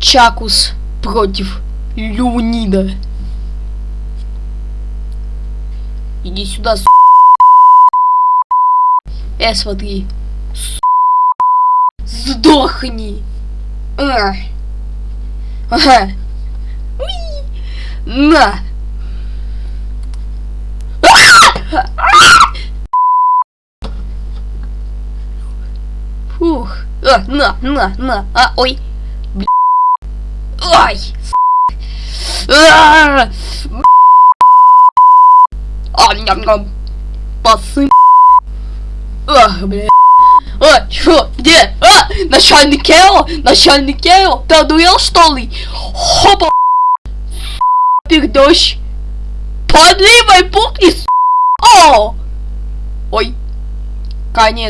Чакус против Леонида. Иди сюда, с... Э, смотри. С... Сдохни. А. Ага. Уи. На. Фух. А, на, на, на. А, ой. Ай. А, ням, ням. Пасы. Ах, бля. А, чё, где? А, начальник Кео, начальник Кео, ты одуел что ли? Хопа. Пердощ. Подливай пукни, О! Ой. Конец.